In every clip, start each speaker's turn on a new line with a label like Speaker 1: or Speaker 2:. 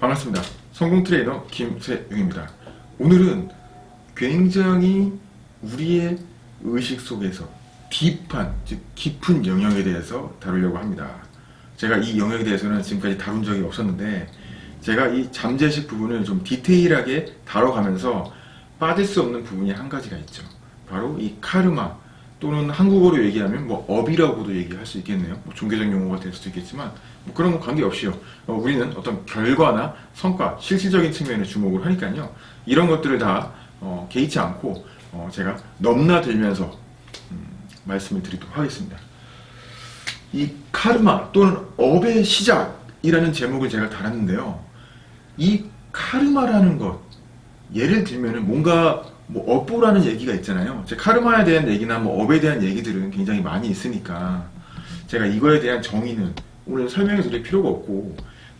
Speaker 1: 반갑습니다. 성공 트레이너 김세용입니다. 오늘은 굉장히 우리의 의식 속에서 deep한, 즉 깊은 영역에 대해서 다루려고 합니다. 제가 이 영역에 대해서는 지금까지 다룬 적이 없었는데 제가 이 잠재의식 부분을 좀 디테일하게 다뤄가면서 빠질 수 없는 부분이 한 가지가 있죠. 바로 이 카르마 또는 한국어로 얘기하면 뭐 업이라고도 얘기할 수 있겠네요. 뭐 종교적 용어가 될 수도 있겠지만 뭐 그런 건 관계없이요. 어, 우리는 어떤 결과나 성과, 실질적인 측면에 주목을 하니까요. 이런 것들을 다 어, 개의치 않고 어, 제가 넘나들면서 음, 말씀을 드리도록 하겠습니다. 이 카르마 또는 업의 시작이라는 제목을 제가 달았는데요. 이 카르마라는 것 예를 들면 뭔가 뭐 업보라는 얘기가 있잖아요. 제 카르마에 대한 얘기나 뭐 업에 대한 얘기들은 굉장히 많이 있으니까 제가 이거에 대한 정의는 오늘 설명해 드릴 필요가 없고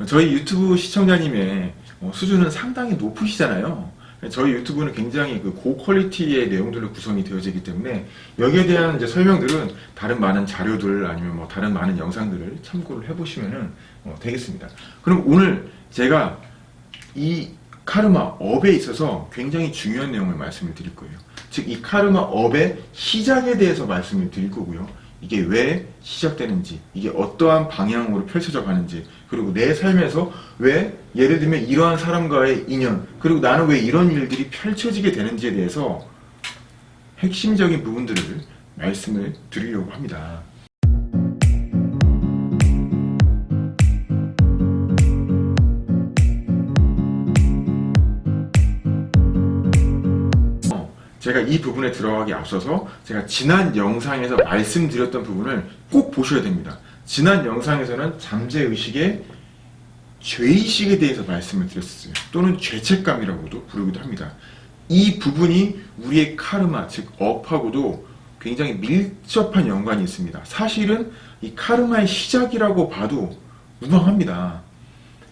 Speaker 1: 저희 유튜브 시청자님의 어, 수준은 상당히 높으시잖아요. 저희 유튜브는 굉장히 그 고퀄리티의 내용들로 구성이 되어지기 때문에 여기에 대한 이제 설명들은 다른 많은 자료들 아니면 뭐 다른 많은 영상들을 참고를 해보시면 어, 되겠습니다. 그럼 오늘 제가 이 카르마 업에 있어서 굉장히 중요한 내용을 말씀을 드릴 거예요. 즉 이 카르마 업의 시작에 대해서 말씀을 드릴 거고요. 이게 왜 시작되는지, 이게 어떠한 방향으로 펼쳐져 가는지, 그리고 내 삶에서 왜 예를 들면 이러한 사람과의 인연, 그리고 나는 왜 이런 일들이 펼쳐지게 되는지에 대해서 핵심적인 부분들을 말씀을 드리려고 합니다. 제가 이 부분에 들어가기 앞서서 제가 지난 영상에서 말씀드렸던 부분을 꼭 보셔야 됩니다. 지난 영상에서는 잠재의식의 죄의식에 대해서 말씀을 드렸어요. 또는 죄책감이라고도 부르기도 합니다. 이 부분이 우리의 카르마, 즉 업하고도 굉장히 밀접한 연관이 있습니다. 사실은 이 카르마의 시작이라고 봐도 무방합니다.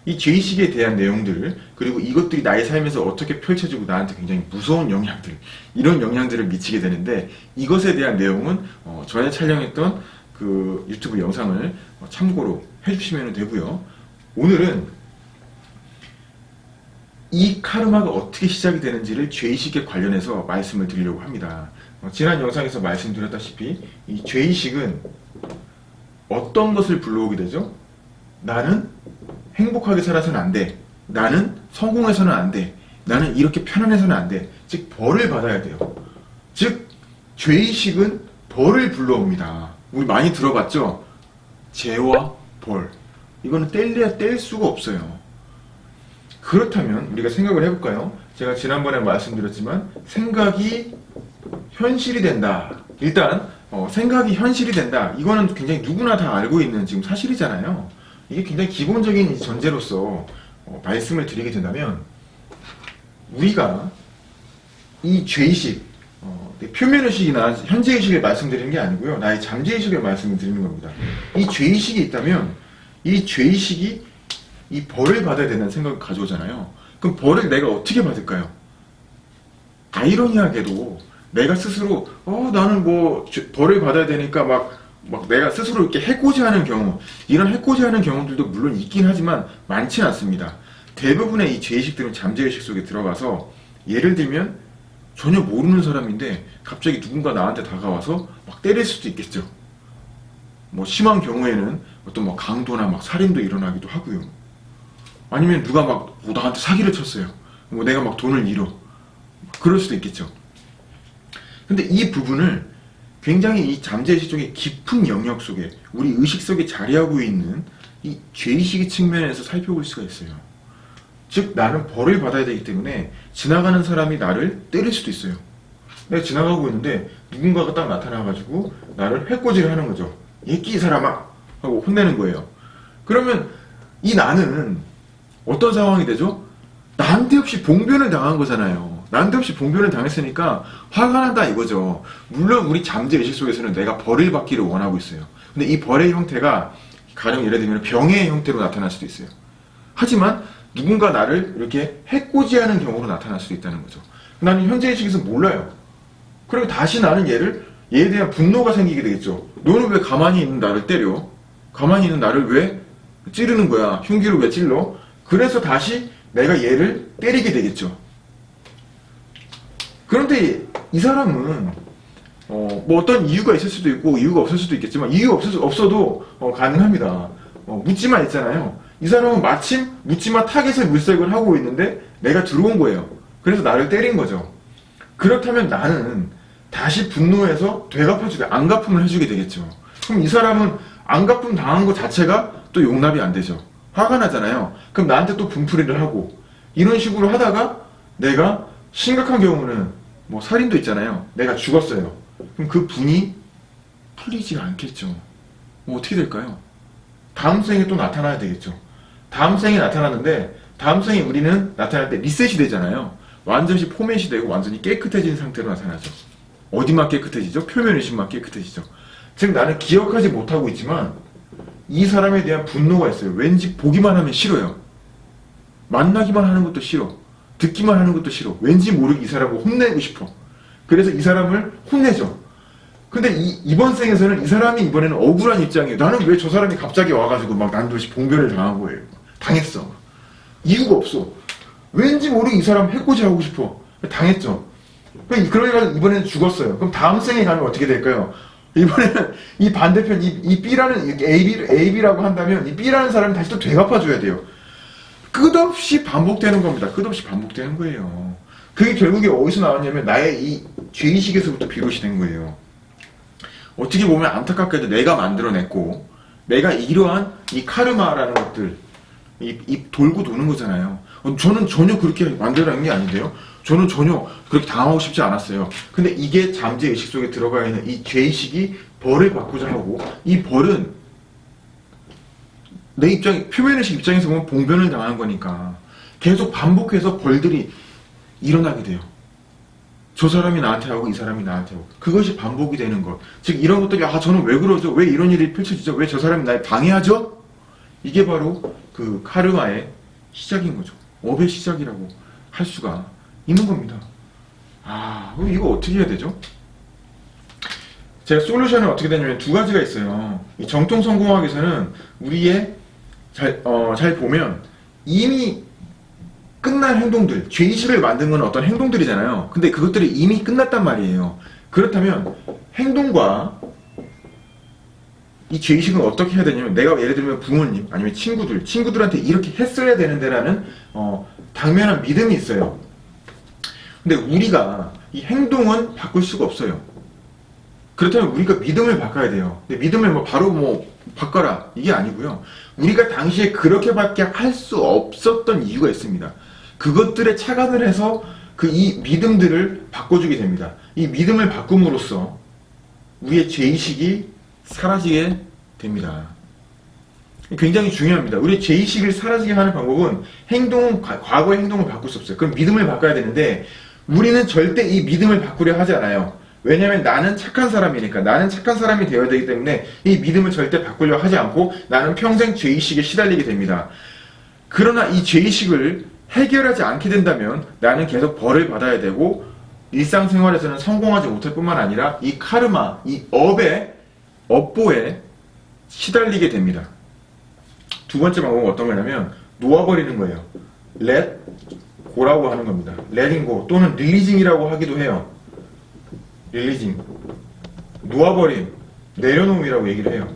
Speaker 1: 이 죄의식에 대한 내용들 그리고 이것들이 나의 삶에서 어떻게 펼쳐지고 나한테 굉장히 무서운 영향들 이런 영향들을 미치게 되는데 이것에 대한 내용은 어, 전에 촬영했던 그 유튜브 영상을 어, 참고로 해주시면 되고요 오늘은 이 카르마가 어떻게 시작이 되는지를 죄의식에 관련해서 말씀을 드리려고 합니다 어, 지난 영상에서 말씀드렸다시피 이 죄의식은 어떤 것을 불러오게 되죠? 나는 행복하게 살아서는 안 돼. 나는 성공해서는 안 돼. 나는 이렇게 편안해서는 안 돼. 즉 벌을 받아야 돼요. 즉 죄의식은 벌을 불러옵니다. 우리 많이 들어봤죠? 죄와 벌. 이거는 뗄래야 뗄 수가 없어요. 그렇다면 우리가 생각을 해볼까요? 제가 지난번에 말씀드렸지만 생각이 현실이 된다. 일단 어, 생각이 현실이 된다. 이거는 굉장히 누구나 다 알고 있는 지금 사실이잖아요. 이게 굉장히 기본적인 전제로서 어, 말씀을 드리게 된다면 우리가 이 죄의식 어, 표면의식이나 현재의식을 말씀드리는 게 아니고요. 나의 잠재의식을 말씀을 드리는 겁니다. 이 죄의식이 있다면 이 죄의식이 이 벌을 받아야 된다는 생각을 가져오잖아요. 그럼 벌을 내가 어떻게 받을까요? 아이러니하게도 내가 스스로 어 나는 뭐 벌을 받아야 되니까 막 막 내가 스스로 이렇게 해코지하는 경우 이런 해코지하는 경우들도 물론 있긴 하지만 많지는 않습니다. 대부분의 이 죄의식들은 잠재의식 속에 들어가서 예를 들면 전혀 모르는 사람인데 갑자기 누군가 나한테 다가와서 막 때릴 수도 있겠죠. 뭐 심한 경우에는 어떤 뭐 강도나 막 살인도 일어나기도 하고요. 아니면 누가 막 뭐 나한테 사기를 쳤어요. 뭐 내가 막 돈을 잃어. 그럴 수도 있겠죠. 근데 이 부분을 굉장히 이 잠재의식 쪽의 깊은 영역 속에 우리 의식 속에 자리하고 있는 이 죄의식의 측면에서 살펴볼 수가 있어요. 즉 나는 벌을 받아야 되기 때문에 지나가는 사람이 나를 때릴 수도 있어요. 내가 지나가고 있는데 누군가가 딱 나타나가지고 나를 해코지를 하는 거죠. 예끼 사람아! 하고 혼내는 거예요. 그러면 이 나는 어떤 상황이 되죠? 나한테 없이 봉변을 당한 거잖아요. 난데없이 봉변을 당했으니까 화가 난다 이거죠. 물론 우리 잠재의식 속에서는 내가 벌을 받기를 원하고 있어요. 근데 이 벌의 형태가 가령 예를 들면 병의 형태로 나타날 수도 있어요. 하지만 누군가 나를 이렇게 해코지하는 경우로 나타날 수도 있다는 거죠. 나는 현재의식에서 몰라요. 그리고 다시 나는 얘를 얘에 대한 분노가 생기게 되겠죠. 너는 왜 가만히 있는 나를 때려? 가만히 있는 나를 왜 찌르는 거야? 흉기로 왜 찔러? 그래서 다시 내가 얘를 때리게 되겠죠. 그런데 이 사람은 어, 뭐 어떤 이유가 있을 수도 있고 이유가 없을 수도 있겠지만 이유가 없을 수, 없어도 어, 가능합니다. 어, 묻지마 있잖아요. 이 사람은 마침 묻지마 타겟을 물색을 하고 있는데 내가 들어온 거예요. 그래서 나를 때린 거죠. 그렇다면 나는 다시 분노해서 되갚아주게 앙갚음을 해주게 되겠죠. 그럼 이 사람은 안 갚음 당한 것 자체가 또 용납이 안 되죠. 화가 나잖아요. 그럼 나한테 또 분풀이를 하고 이런 식으로 하다가 내가 심각한 경우는 뭐 살인도 있잖아요. 내가 죽었어요. 그럼 그 분이 풀리지가 않겠죠. 뭐 어떻게 될까요? 다음 생에 또 나타나야 되겠죠. 다음 생에 나타나는데 다음 생에 우리는 나타날 때 리셋이 되잖아요. 완전히 포맷이 되고 완전히 깨끗해진 상태로 나타나죠. 어디만 깨끗해지죠? 표면 의식만 깨끗해지죠. 즉 나는 기억하지 못하고 있지만 이 사람에 대한 분노가 있어요. 왠지 보기만 하면 싫어요. 만나기만 하는 것도 싫어. 듣기만 하는 것도 싫어. 왠지 모르게 이 사람을 혼내고 싶어. 그래서 이 사람을 혼내죠. 근데 이, 이번 생에서는 이 사람이 이번에는 억울한 입장이에요. 나는 왜 저 사람이 갑자기 와가지고 막 난도시 봉변을 당한 거예요. 당했어. 이유가 없어. 왠지 모르게 이 사람 해코지 하고 싶어. 당했죠. 그러니까 이번에는 죽었어요. 그럼 다음 생에 가면 어떻게 될까요? 이번에는 이 반대편, 이, 이 B라는, AB, AB라고 한다면 이 B라는 사람이 다시 또 되갚아줘야 돼요. 끝없이 반복되는 겁니다. 끝없이 반복되는 거예요. 그게 결국에 어디서 나왔냐면 나의 이 죄의식에서부터 비롯이 된 거예요. 어떻게 보면 안타깝게도 내가 만들어냈고 내가 이러한 이 카르마라는 것들 이, 이 돌고 도는 거잖아요. 어, 저는 전혀 그렇게 만들어낸 게 아닌데요. 저는 전혀 그렇게 당하고 싶지 않았어요. 근데 이게 잠재의식 속에 들어가 있는 이 죄의식이 벌을 받고자 하고 이 벌은 내 입장, 표면의식 입장에서 보면 봉변을 당하는 거니까 계속 반복해서 벌들이 일어나게 돼요. 저 사람이 나한테 하고 이 사람이 나한테 하고 그것이 반복이 되는 것. 즉 이런 것들이 아 저는 왜 그러죠? 왜 이런 일이 펼쳐지죠? 왜 저 사람이 날 방해하죠? 이게 바로 그 카르마의 시작인 거죠. 업의 시작이라고 할 수가 있는 겁니다. 아 그럼 이거 어떻게 해야 되죠? 제가 솔루션은 어떻게 되냐면 두 가지가 있어요. 이 정통 성공학에서는 우리의 잘, 어, 잘 보면 이미 끝난 행동들, 죄의식을 만든 건 어떤 행동들이잖아요. 근데 그것들이 이미 끝났단 말이에요. 그렇다면 행동과 이 죄의식은 어떻게 해야 되냐면 내가 예를 들면 부모님 아니면 친구들, 친구들한테 이렇게 했어야 되는데라는 어, 당면한 믿음이 있어요. 근데 우리가 이 행동은 바꿀 수가 없어요. 그렇다면 우리가 믿음을 바꿔야 돼요. 근데 믿음을 뭐 바로 뭐 바꿔라 이게 아니고요. 우리가 당시에 그렇게밖에 할 수 없었던 이유가 있습니다. 그것들에 착안을 해서 그 이 믿음들을 바꿔주게 됩니다. 이 믿음을 바꿈으로써 우리의 죄의식이 사라지게 됩니다. 굉장히 중요합니다. 우리 죄의식을 사라지게 하는 방법은 행동은 과거의 행동을 바꿀 수 없어요. 그럼 믿음을 바꿔야 되는데 우리는 절대 이 믿음을 바꾸려 하지 않아요. 왜냐하면 나는 착한 사람이니까 나는 착한 사람이 되어야 되기 때문에 이 믿음을 절대 바꾸려 하지 않고 나는 평생 죄의식에 시달리게 됩니다. 그러나 이 죄의식을 해결하지 않게 된다면 나는 계속 벌을 받아야 되고 일상생활에서는 성공하지 못할 뿐만 아니라 이 카르마, 이 업의 업보에 시달리게 됩니다. 두 번째 방법은 어떤 거냐면 놓아버리는 거예요. let go라고 하는 겁니다. letting go 또는 releasing이라고 하기도 해요. 릴리징 놓아버림 내려놓음이라고 얘기를 해요.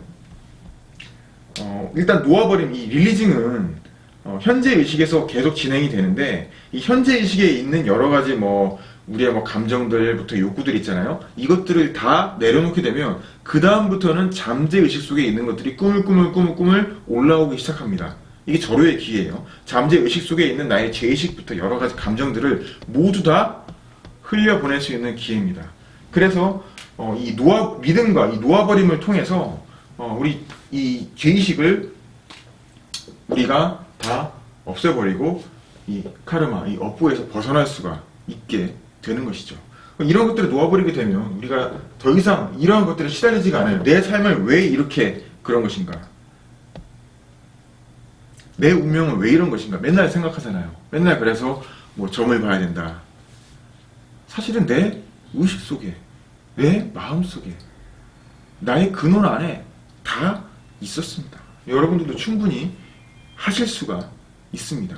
Speaker 1: 어, 일단 놓아버림 이 릴리징은 어, 현재 의식에서 계속 진행이 되는데 이 현재 의식에 있는 여러 가지 뭐 우리의 뭐 감정들부터 욕구들 있잖아요. 이것들을 다 내려놓게 되면 그 다음부터는 잠재 의식 속에 있는 것들이 꾸물꾸물꾸물꾸물 올라오기 시작합니다. 이게 절호의 기회예요. 잠재 의식 속에 있는 나의 죄의식부터 여러 가지 감정들을 모두 다 흘려보낼 수 있는 기회입니다 그래서 어, 이 놓아 믿음과 이 놓아버림을 통해서 어, 우리 이 죄의식을 우리가 다 없애버리고 이 카르마, 이 업보에서 벗어날 수가 있게 되는 것이죠. 이런 것들을 놓아버리게 되면 우리가 더 이상 이러한 것들에 시달리지가 않아요. 내 삶을 왜 이렇게 그런 것인가? 내 운명은 왜 이런 것인가? 맨날 생각하잖아요. 맨날 그래서 뭐 점을 봐야 된다. 사실은 내 의식 속에, 내 마음 속에, 나의 근원 안에 다 있었습니다. 여러분들도 충분히 하실 수가 있습니다.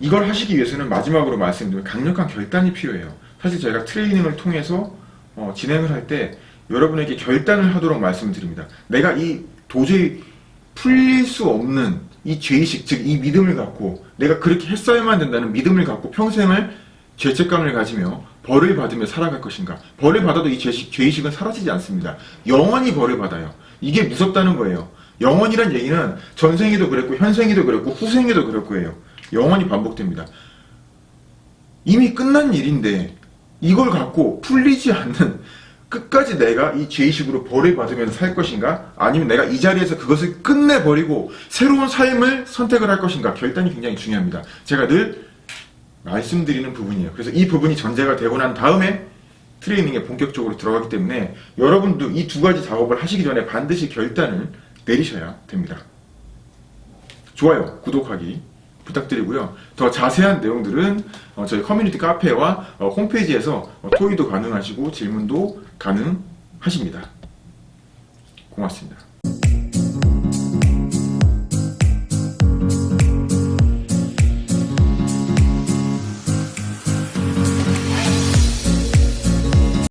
Speaker 1: 이걸 하시기 위해서는 마지막으로 말씀드린 강력한 결단이 필요해요. 사실 저희가 트레이닝을 통해서 어, 진행을 할 때 여러분에게 결단을 하도록 말씀드립니다. 내가 이 도저히 풀릴 수 없는 이 죄의식, 즉 이 믿음을 갖고 내가 그렇게 했어야만 된다는 믿음을 갖고 평생을 죄책감을 가지며 벌을 받으며 살아갈 것인가. 벌을 받아도 이 죄식, 죄의식은 사라지지 않습니다. 영원히 벌을 받아요. 이게 무섭다는 거예요. 영원이란 얘기는 전생에도 그랬고 현생에도 그랬고 후생에도 그럴 거예요. 영원히 반복됩니다. 이미 끝난 일인데 이걸 갖고 풀리지 않는 끝까지 내가 이 죄의식으로 벌을 받으면서 살 것인가? 아니면 내가 이 자리에서 그것을 끝내버리고 새로운 삶을 선택을 할 것인가? 결단이 굉장히 중요합니다. 제가 늘 말씀드리는 부분이에요. 그래서 이 부분이 전제가 되고 난 다음에 트레이닝에 본격적으로 들어가기 때문에 여러분도 이 두 가지 작업을 하시기 전에 반드시 결단을 내리셔야 됩니다. 좋아요, 구독하기 부탁드리고요. 더 자세한 내용들은 어, 저희 커뮤니티 카페와 어, 홈페이지에서 어, 토의도 가능하시고 질문도 가능하십니다. 고맙습니다.